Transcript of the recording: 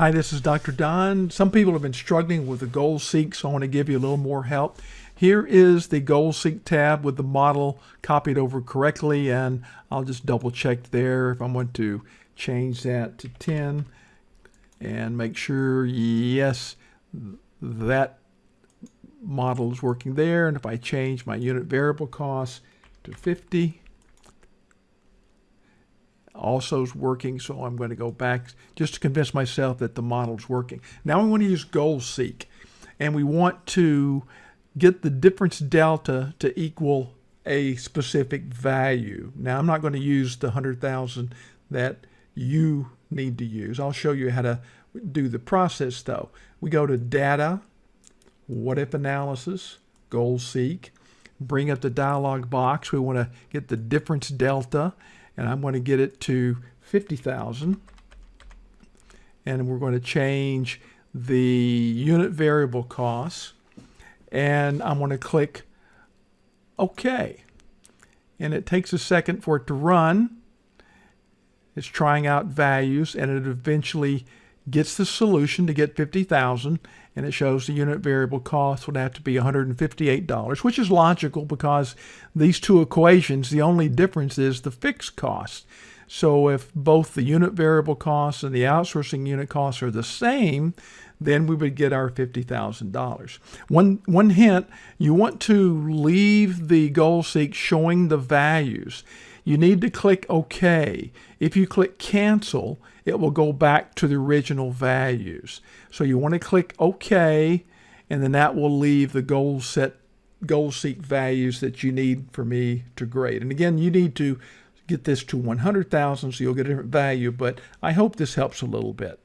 Hi, this is Dr. Don. Some people have been struggling with the GoalSeek, so I want to give you a little more help. Here is the GoalSeek tab with the model copied over correctly, and I'll just double check there if I want to change that to 10 and make sure, yes, that model is working there. And if I change my unit variable cost to 50, also is working, so I'm going to go back just to convince myself that the model is working. Now we want to use goal seek, and we want to get the difference delta to equal a specific value. Now I'm not going to use the 100,000 that you need to use. I'll show you how to do the process though. We go to Data, What If Analysis, goal seek, bring up the dialog box. We want to get the difference delta and I'm going to get it to 50,000 and we're going to change the unit variable costs and I'm going to click OK. And it takes a second for it to run. It's trying out values and it eventually gets the solution to get 50,000 and it shows the unit variable cost would have to be $158, which is logical because these two equations, the only difference is the fixed cost. So if both the unit variable costs and the outsourcing unit costs are the same, then we would get our $50,000. One, one hint, you want to leave the goal seek showing the values you need to click OK. If you click cancel, it will go back to the original values. So you want to click OK, and then that will leave the goal set goal seek values that you need for me to grade. And again, you need to get this to 100,000 so you'll get a different value, but I hope this helps a little bit.